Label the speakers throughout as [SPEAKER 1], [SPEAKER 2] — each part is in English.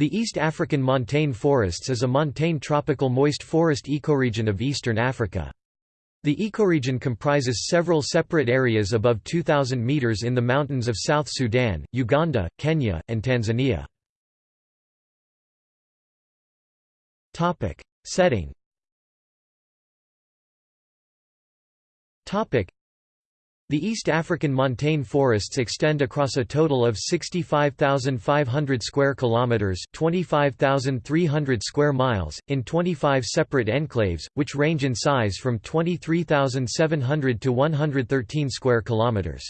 [SPEAKER 1] The East African montane forests is a montane tropical moist forest ecoregion of eastern Africa. The ecoregion comprises several separate areas above 2,000 meters in the mountains of South Sudan, Uganda, Kenya, and Tanzania. Setting the East African montane forests extend across a total of 65,500 square kilometers, 25,300 square miles, in 25 separate enclaves, which range in size from 23,700 to 113 square kilometers.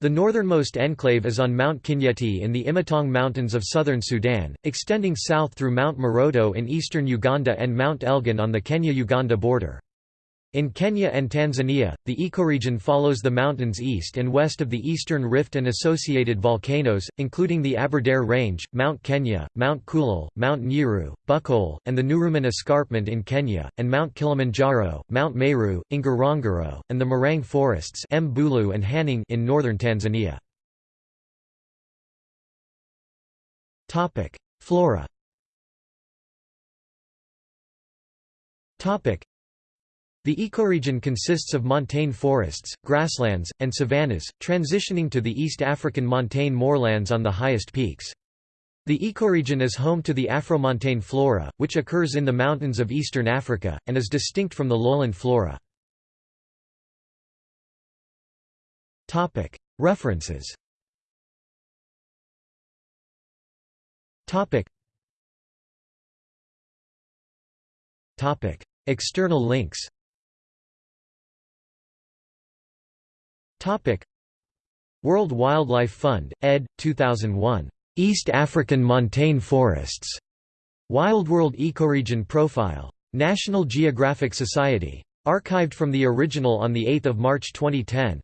[SPEAKER 1] The northernmost enclave is on Mount Kinyeti in the Imatong Mountains of southern Sudan, extending south through Mount Moroto in eastern Uganda and Mount Elgon on the Kenya-Uganda border. In Kenya and Tanzania, the ecoregion follows the mountains east and west of the Eastern Rift and associated volcanoes, including the Aberdare Range, Mount Kenya, Mount Kulal, Mount Nyiru, Bukhole, and the Nguruman Escarpment in Kenya, and Mount Kilimanjaro, Mount Meru, Ngorongoro, and the Marang forests Mbulu and Hanang in northern Tanzania. Flora the ecoregion consists of montane forests, grasslands, and savannas, transitioning to the East African montane moorlands on the highest peaks. The ecoregion is home to the Afromontane flora, which occurs in the mountains of eastern Africa, and is distinct from the lowland flora. References. External links World Wildlife Fund, ed. 2001. East African Montane Forests. Wildworld Ecoregion Profile. National Geographic Society. Archived from the original on 8 March 2010.